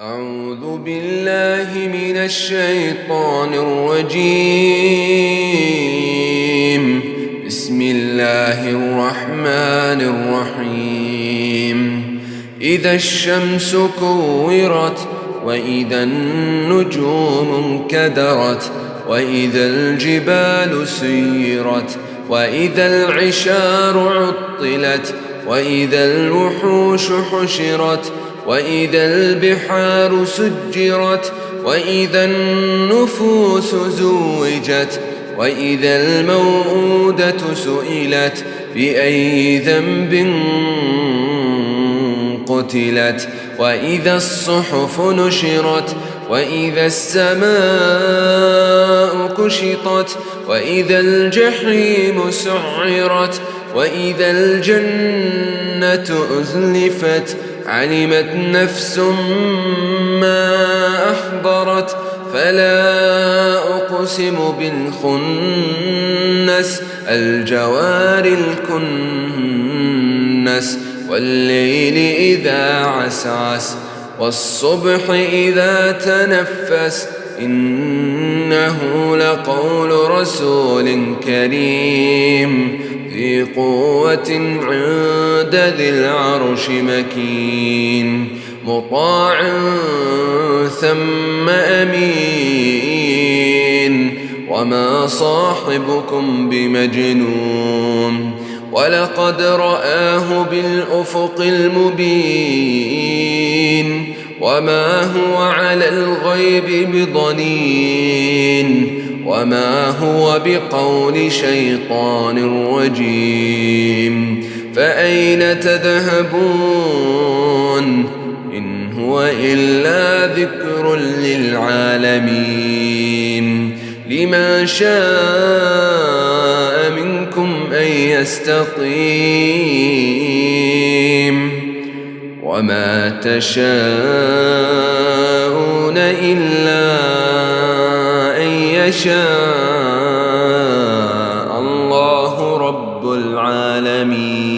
أعوذ بالله من الشيطان الرجيم. بسم الله الرحمن الرحيم. إذا الشمس كورت وإذا النجوم انكدرت وإذا الجبال سيرت وإذا العشار عطلت وإذا الوحوش حشرت وإذا البحار سجرت وإذا النفوس زوجت وإذا الموءودة سئلت بأي ذنب قتلت؟ وإذا الصحف نشرت وإذا السماء كشطت وإذا الجحيم سعرت وإذا الجنة أزلفت. علمت نفس ما أحضرت فلا أقسم بالخنس الجوار الكنس والليل إذا عسعس والصبح إذا تنفس إنه لقول رسول كريم ذي قوة عند ذي العرش مكين مطاع ثم أمين. وما صاحبكم بمجنون ولقد رآه بالأفق المبين. وما هو على الغيب بضنين. وما هو بقول شيطان رجيم فأين تذهبون إن هو إلا ذكر للعالمين لمن شاء منكم أن يستقيم وما تشاءون إلا يشاء الله رب العالمين.